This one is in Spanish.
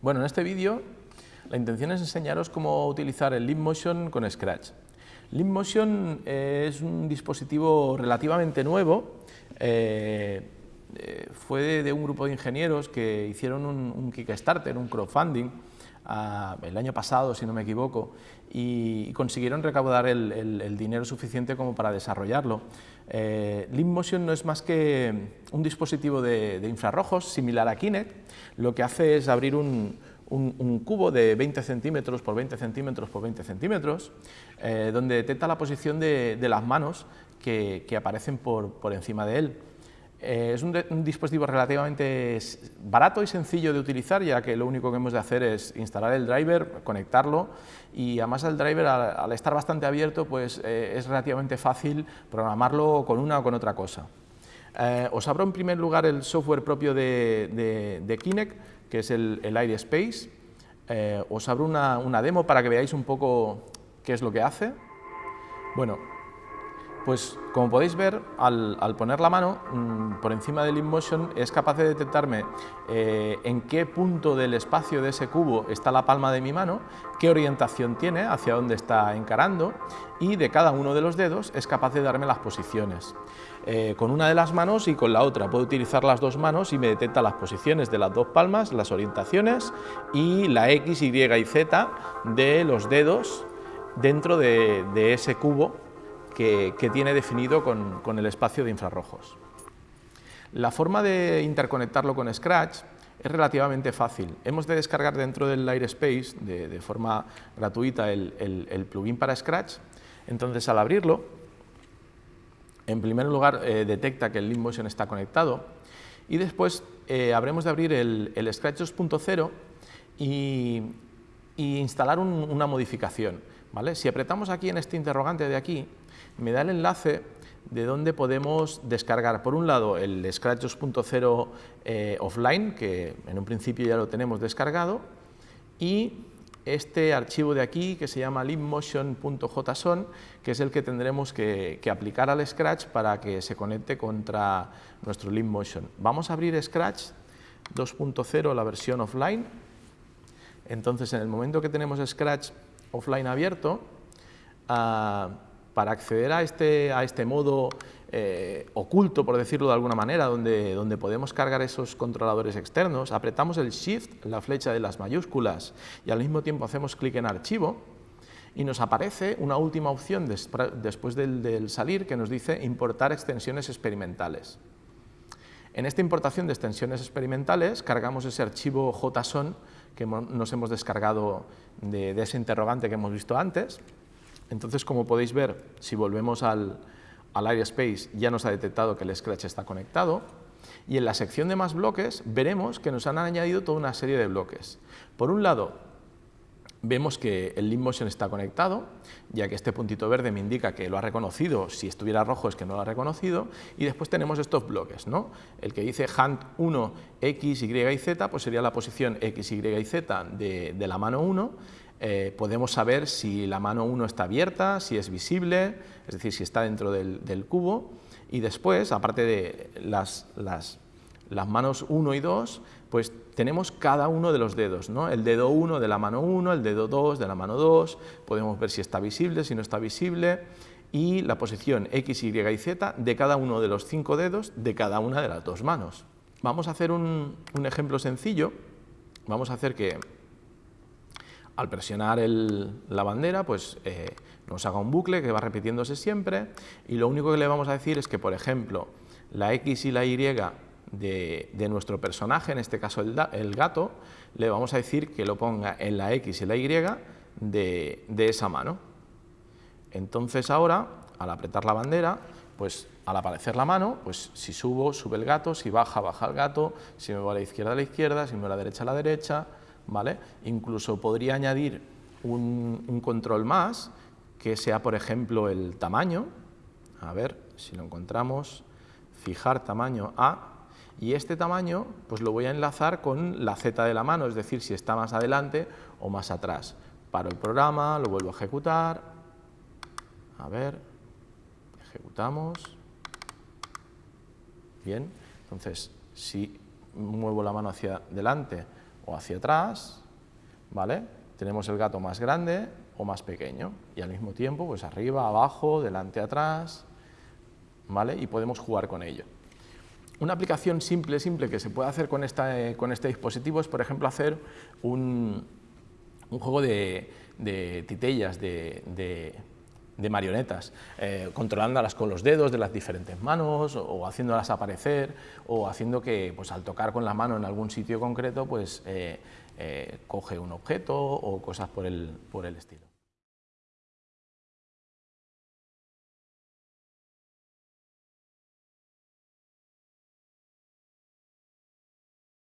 Bueno, en este vídeo la intención es enseñaros cómo utilizar el Motion con Scratch. Motion es un dispositivo relativamente nuevo, eh, eh, fue de, un grupo de ingenieros que hicieron un, Kickstarter, un crowdfunding, ah, el año pasado, si no me equivoco, y, consiguieron recaudar el, dinero suficiente como para desarrollarlo. Eh, Motion no es más que un dispositivo de, infrarrojos similar a Kinect, lo que hace es abrir un, cubo de 20 centímetros por 20 centímetros por 20 centímetros, eh, donde detecta la posición de, las manos que, aparecen por, por encima de él. Eh, es un, dispositivo relativamente barato y sencillo de utilizar, ya que lo único que hemos de hacer es instalar el driver, conectarlo y además el driver al, estar bastante abierto pues, eh, es relativamente fácil programarlo con una o con otra cosa. Eh, os abro en primer lugar el software propio de, Kinect, que es el, el Air Space. os abro una, una demo para que veáis un poco qué es lo que hace. Bueno, pues como podéis ver, al, poner la mano mm, por encima del InMotion es capaz de detectarme eh, en qué punto del espacio de ese cubo está la palma de mi mano, qué orientación tiene, hacia dónde está encarando y de cada uno de los dedos es capaz de darme las posiciones. Eh, con una de las manos y con la otra. Puedo utilizar las dos manos y me detecta las posiciones de las dos palmas, las orientaciones y la X, Y y Z de los dedos dentro de ese cubo que, tiene definido con, el espacio de infrarrojos. La forma de interconectarlo con Scratch es relativamente fácil. Hemos de descargar dentro del Airspace de, forma gratuita el, plugin para Scratch. Entonces, al abrirlo, en primer lugar eh, detecta que el Motion está conectado y después eh, habremos de abrir el, Scratch 2.0 y, instalar una modificación. Si apretamos aquí en este interrogante de aquí, me da el enlace de donde podemos descargar, por un lado, el Scratch 2.0 eh, offline, que en un principio ya lo tenemos descargado, y este archivo de aquí que se llama libmotion.json, que es el que tendremos que, aplicar al Scratch para que se conecte contra nuestro libmotion. Vamos a abrir Scratch 2.0, la versión offline. Entonces, en el momento que tenemos Scratch offline abierto, uh, para acceder a este, a este modo eh, oculto, por decirlo de alguna manera, donde, donde podemos cargar esos controladores externos, apretamos el Shift, la flecha de las mayúsculas, y al mismo tiempo hacemos clic en Archivo, y nos aparece una última opción después del, salir que nos dice importar extensiones experimentales. En esta importación de extensiones experimentales cargamos ese archivo JSON que nos hemos descargado de, ese interrogante que hemos visto antes, entonces, como podéis ver, si volvemos al, al Space, ya nos ha detectado que el Scratch está conectado y en la sección de más bloques veremos que nos han añadido toda una serie de bloques. Por un lado, vemos que el Motion está conectado, ya que este puntito verde me indica que lo ha reconocido, si estuviera rojo es que no lo ha reconocido, y después tenemos estos bloques, ¿no? El que dice Hand 1, X, Y y Z, pues sería la posición X, Y y Z de, de la mano 1, eh, podemos saber si la mano 1 está abierta, si es visible, es decir, si está dentro del, cubo, y después, aparte de las, manos 1 y 2, pues tenemos cada uno de los dedos, ¿no? el dedo 1 de la mano 1, el dedo 2 de la mano 2, podemos ver si está visible, si no está visible, y la posición X, Y y Z de cada uno de los cinco dedos de cada una de las dos manos. Vamos a hacer un ejemplo sencillo, vamos a hacer que al presionar la bandera, pues eh, nos haga un bucle que va repitiéndose siempre y lo único que le vamos a decir es que, por ejemplo, la X y la Y de, nuestro personaje, en este caso el, gato, le vamos a decir que lo ponga en la X y la Y de, esa mano. Entonces ahora, al apretar la bandera, pues al aparecer la mano, pues si subo, sube el gato, si baja, baja el gato, si me voy a la izquierda, a la izquierda, si me voy a la derecha, a la derecha, Incluso podría añadir un, control más, que sea, por ejemplo, el tamaño. A ver si lo encontramos. Fijar tamaño A. Y este tamaño pues lo voy a enlazar con la Z de la mano, es decir, si está más adelante o más atrás. Paro el programa, lo vuelvo a ejecutar. A ver, ejecutamos. Bien, entonces, si muevo la mano hacia adelante o hacia atrás, ¿vale? Tenemos el gato más grande o más pequeño y al mismo tiempo pues arriba, abajo, delante, atrás, ¿vale? Y podemos jugar con ello. Una aplicación simple, simple que se puede hacer con, esta, con este dispositivo es, por ejemplo, hacer un, un juego de, de titellas, de, de, marionetas, eh, controlándolas con los dedos de las diferentes manos o, haciéndolas aparecer o haciendo que pues, al tocar con la mano en algún sitio concreto pues, eh, eh, coge un objeto o cosas por el, por el estilo.